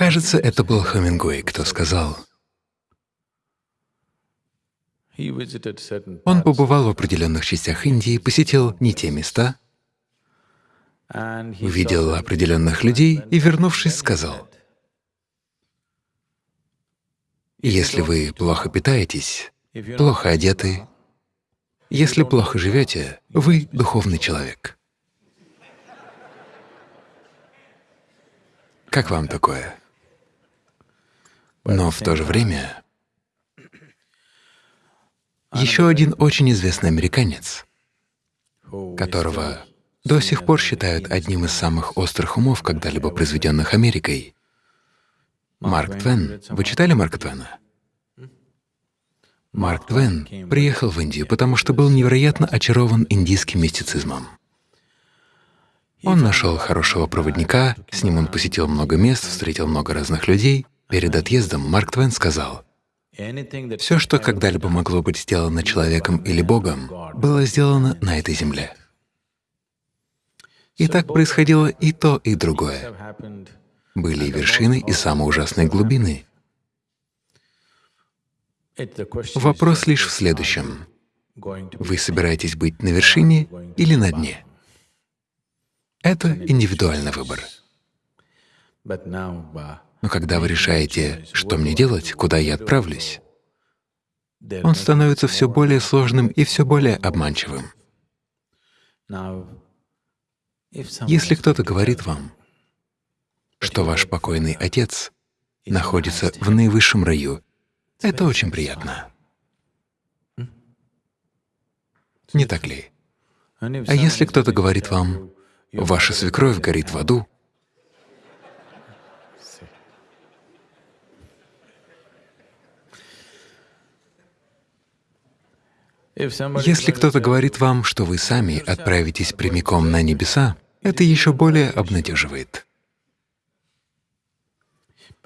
Кажется, это был Хемингуэй, кто сказал, он побывал в определенных частях Индии, посетил не те места, увидел определенных людей и, вернувшись, сказал, «Если вы плохо питаетесь, плохо одеты, если плохо живете, вы — духовный человек». Как вам такое? Но в то же время еще один очень известный американец, которого до сих пор считают одним из самых острых умов, когда-либо произведенных Америкой. Марк Твен. Вы читали Марка Твена? Марк Твен приехал в Индию, потому что был невероятно очарован индийским мистицизмом. Он нашел хорошего проводника, с ним он посетил много мест, встретил много разных людей. Перед отъездом Марк Твен сказал, «Все, что когда-либо могло быть сделано человеком или Богом, было сделано на этой земле». И так происходило и то, и другое. Были и вершины, и самые ужасные глубины. Вопрос лишь в следующем. Вы собираетесь быть на вершине или на дне? Это индивидуальный выбор. Но когда вы решаете, что мне делать, куда я отправлюсь, он становится все более сложным и все более обманчивым. Если кто-то говорит вам, что ваш покойный отец находится в наивысшем раю, это очень приятно. Не так ли? А если кто-то говорит вам, ваша свекровь горит в аду, Если кто-то говорит вам, что вы сами отправитесь прямиком на небеса, это еще более обнадеживает.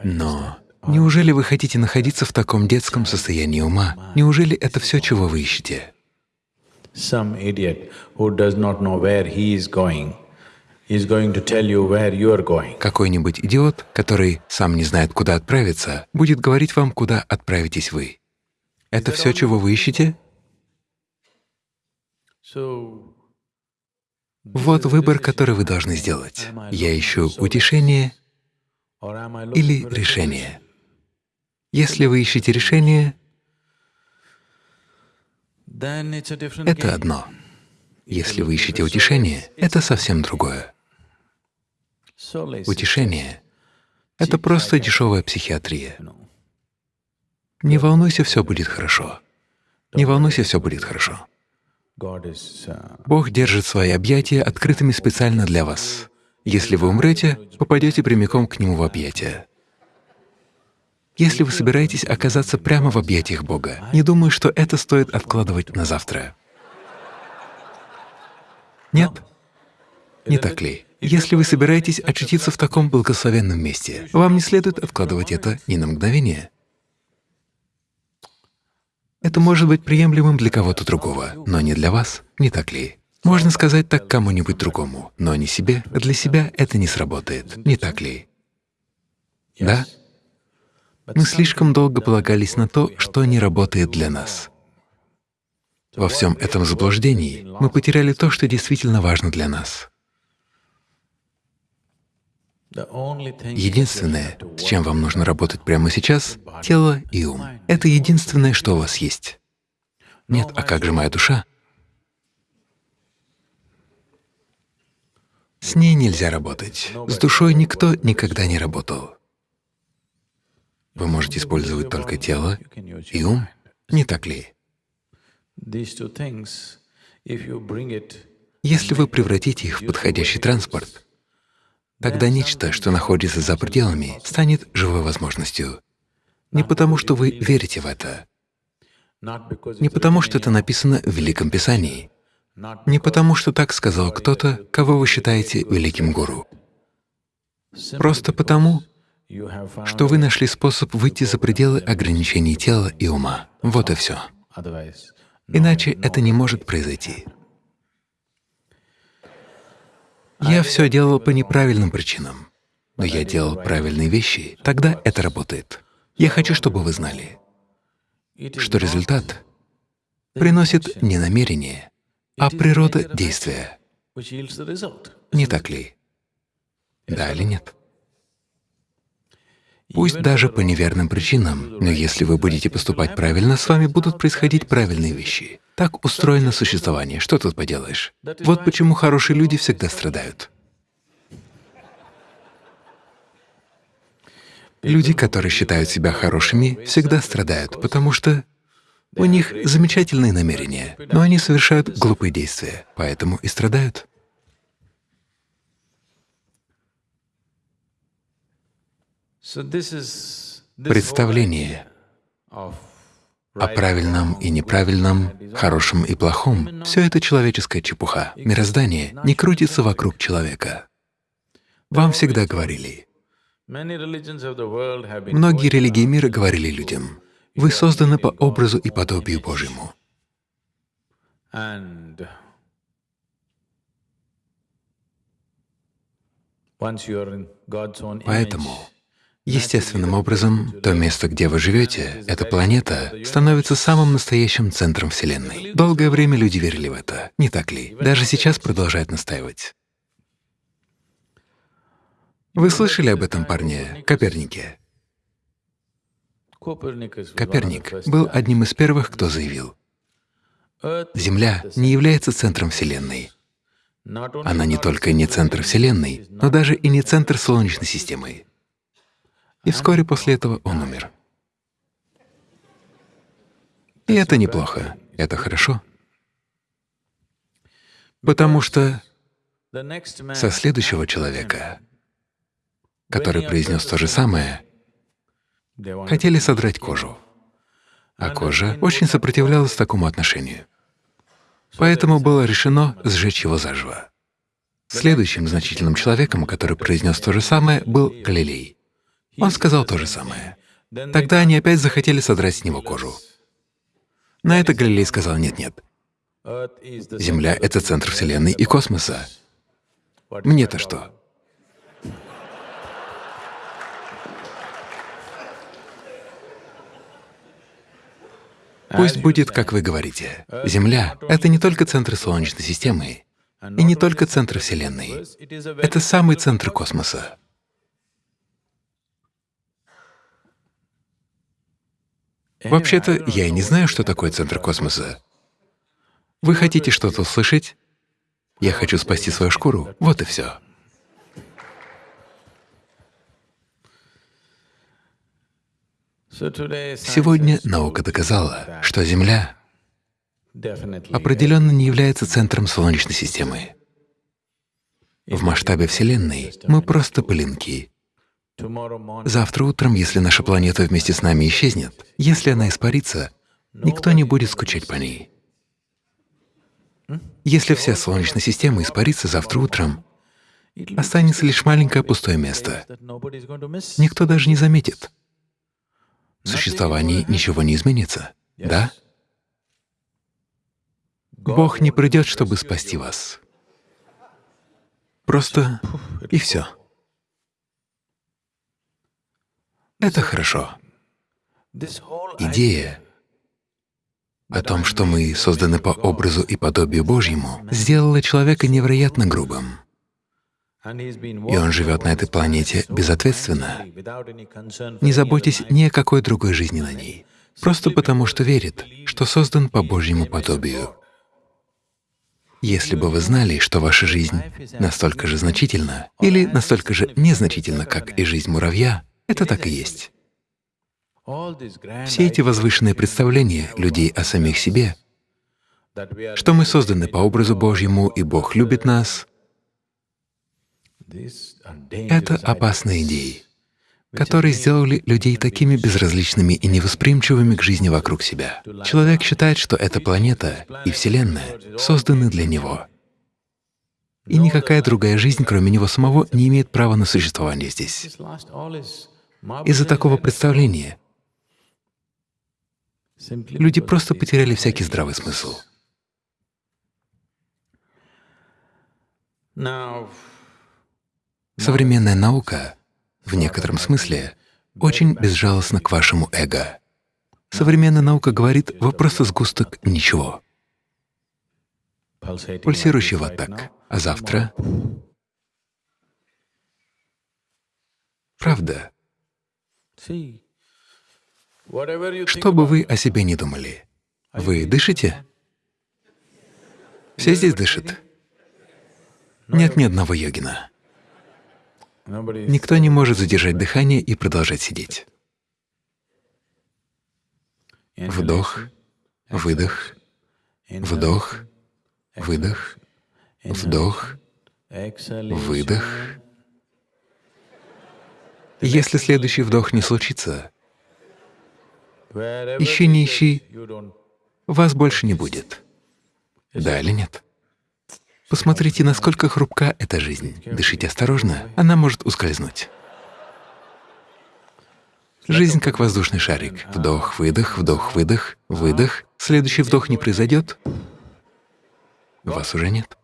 Но неужели вы хотите находиться в таком детском состоянии ума? Неужели это все, чего вы ищете? Какой-нибудь идиот, который сам не знает, куда отправиться, будет говорить вам, куда отправитесь вы. Это все, чего вы ищете? Вот выбор, который вы должны сделать. Я ищу утешение или решение. Если вы ищете решение, это одно. Если вы ищете утешение, это совсем другое. Утешение — это просто дешевая психиатрия. Не волнуйся, все будет хорошо. Не волнуйся, все будет хорошо. Uh, Бог держит свои объятия открытыми специально для вас. Если вы умрете, попадете прямиком к Нему в объятия. Если вы собираетесь оказаться прямо в объятиях Бога, не думаю, что это стоит откладывать на завтра. Нет? Не так ли? Если вы собираетесь очутиться в таком благословенном месте, вам не следует откладывать это ни на мгновение. Это может быть приемлемым для кого-то другого, но не для вас, не так ли? Можно сказать так кому-нибудь другому, но не себе, для себя это не сработает, не так ли? Да? Мы слишком долго полагались на то, что не работает для нас. Во всем этом заблуждении мы потеряли то, что действительно важно для нас. Единственное, с чем вам нужно работать прямо сейчас — тело и ум. Это единственное, что у вас есть. Нет, а как же моя душа? С ней нельзя работать. С душой никто никогда не работал. Вы можете использовать только тело и ум, не так ли? Если вы превратите их в подходящий транспорт, Тогда нечто, что находится за пределами, станет живой возможностью. Не потому, что вы верите в это, не потому, что это написано в Великом Писании, не потому, что так сказал кто-то, кого вы считаете великим гуру. Просто потому, что вы нашли способ выйти за пределы ограничений тела и ума. Вот и все. Иначе это не может произойти. Я все делал по неправильным причинам. но я делал правильные вещи, тогда это работает. Я хочу, чтобы вы знали, что результат приносит не намерение, а природа действия. Не так ли? Да или нет? Пусть даже по неверным причинам, но если вы будете поступать правильно, с вами будут происходить правильные вещи. Так устроено существование, что тут поделаешь? Вот почему хорошие люди всегда страдают. Люди, которые считают себя хорошими, всегда страдают, потому что у них замечательные намерения, но они совершают глупые действия, поэтому и страдают. Представление о правильном и неправильном, хорошем и плохом — все это человеческая чепуха. Мироздание не крутится вокруг человека. Вам всегда говорили, многие религии мира говорили людям, вы созданы по образу и подобию Божьему. Поэтому Естественным образом, то место, где вы живете, эта планета, становится самым настоящим центром Вселенной. Долгое время люди верили в это, не так ли? Даже сейчас продолжают настаивать. Вы слышали об этом парне, Копернике? Коперник был одним из первых, кто заявил, Земля не является центром Вселенной. Она не только не центр Вселенной, но даже и не центр Солнечной системы. И вскоре после этого он умер. И это неплохо, это хорошо. Потому что со следующего человека, который произнес то же самое, хотели содрать кожу, а кожа очень сопротивлялась такому отношению. Поэтому было решено сжечь его заживо. Следующим значительным человеком, который произнес то же самое, был Галилей. Он сказал то же самое. Тогда они опять захотели содрать с него кожу. На это Галилей сказал, нет-нет, Земля — это центр Вселенной и космоса. Мне-то что? Пусть будет, как вы говорите. Земля — это не только центр Солнечной системы и не только центр Вселенной. Это самый центр космоса. Вообще-то, я и не знаю, что такое центр космоса. Вы хотите что-то услышать? Я хочу спасти свою шкуру. Вот и все. Сегодня наука доказала, что Земля определенно не является центром Солнечной системы. В масштабе Вселенной мы просто пылинки, Завтра утром, если наша планета вместе с нами исчезнет, если она испарится, никто не будет скучать по ней. Если вся Солнечная система испарится завтра утром, останется лишь маленькое пустое место. Никто даже не заметит. В существовании ничего не изменится, да? Бог не придет, чтобы спасти вас. Просто и все. Это хорошо. Идея о том, что мы созданы по образу и подобию Божьему, сделала человека невероятно грубым. И он живет на этой планете безответственно, не заботясь ни о какой другой жизни на ней, просто потому что верит, что создан по Божьему подобию. Если бы вы знали, что ваша жизнь настолько же значительна или настолько же незначительна, как и жизнь муравья, это так и есть. Все эти возвышенные представления людей о самих себе, что мы созданы по образу Божьему, и Бог любит нас, это опасные идеи, которые сделали людей такими безразличными и невосприимчивыми к жизни вокруг себя. Человек считает, что эта планета и Вселенная созданы для него, и никакая другая жизнь, кроме него самого, не имеет права на существование здесь. Из-за такого представления люди просто потеряли всякий здравый смысл. Современная наука в некотором смысле очень безжалостно к вашему эго. Современная наука говорит, вы просто сгусток ничего, пульсирующий вот так, а завтра… Правда. Что бы вы о себе не думали, вы дышите? Все здесь дышат? Нет ни одного йогина. Никто не может задержать дыхание и продолжать сидеть. Вдох, выдох, вдох, выдох, вдох, выдох. Если следующий вдох не случится, ищи, не ищи, вас больше не будет. Да или нет? Посмотрите, насколько хрупка эта жизнь. Дышите осторожно, она может ускользнуть. Жизнь как воздушный шарик. Вдох, выдох, вдох, выдох, выдох. Следующий вдох не произойдет, вас уже нет.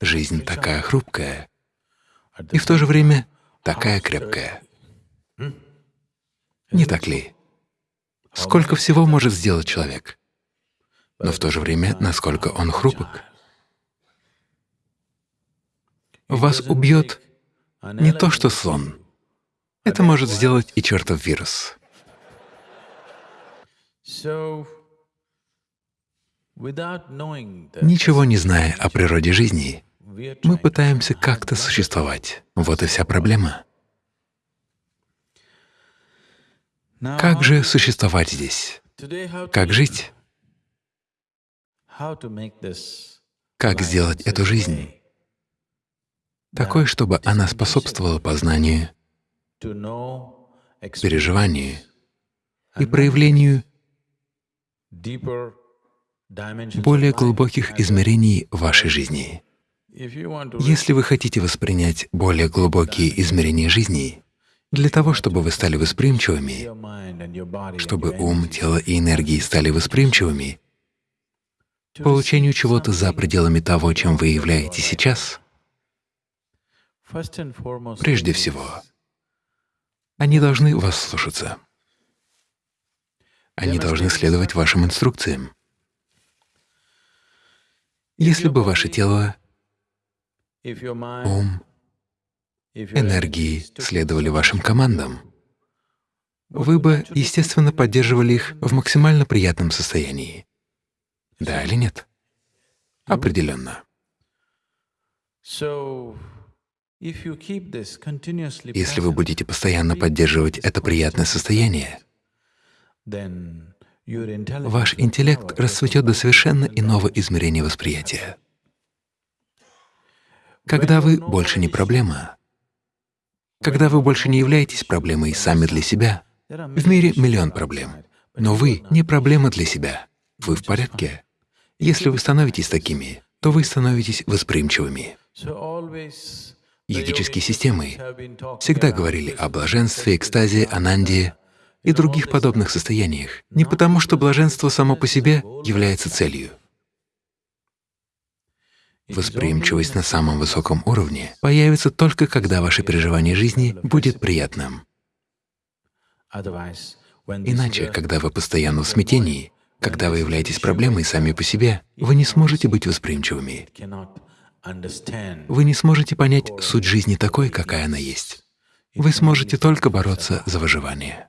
Жизнь такая хрупкая и в то же время такая крепкая. Не так ли? Сколько всего может сделать человек, но в то же время насколько он хрупок. Вас убьет не то, что слон. Это может сделать и чертов вирус. Ничего не зная о природе жизни, мы пытаемся как-то существовать. Вот и вся проблема. Как же существовать здесь? Как жить? Как сделать эту жизнь такой, чтобы она способствовала познанию, переживанию и проявлению более глубоких измерений вашей жизни. Если вы хотите воспринять более глубокие измерения жизни, для того, чтобы вы стали восприимчивыми, чтобы ум, тело и энергии стали восприимчивыми, получению чего-то за пределами того, чем вы являетесь сейчас, прежде всего, они должны вас слушаться. Они должны следовать вашим инструкциям. Если бы ваше тело, ум, энергии следовали вашим командам, вы бы, естественно, поддерживали их в максимально приятном состоянии. Да или нет? Определенно. Если вы будете постоянно поддерживать это приятное состояние, ваш интеллект расцветет до совершенно иного измерения восприятия. Когда вы больше не проблема, когда вы больше не являетесь проблемой сами для себя, в мире миллион проблем, но вы не проблема для себя, вы в порядке. Если вы становитесь такими, то вы становитесь восприимчивыми. Йогические системы всегда говорили о блаженстве, экстазе, ананде и других подобных состояниях, не потому что блаженство само по себе является целью. Восприимчивость на самом высоком уровне появится только когда ваше переживание жизни будет приятным. Иначе, когда вы постоянно в смятении, когда вы являетесь проблемой сами по себе, вы не сможете быть восприимчивыми. Вы не сможете понять суть жизни такой, какая она есть. Вы сможете только бороться за выживание.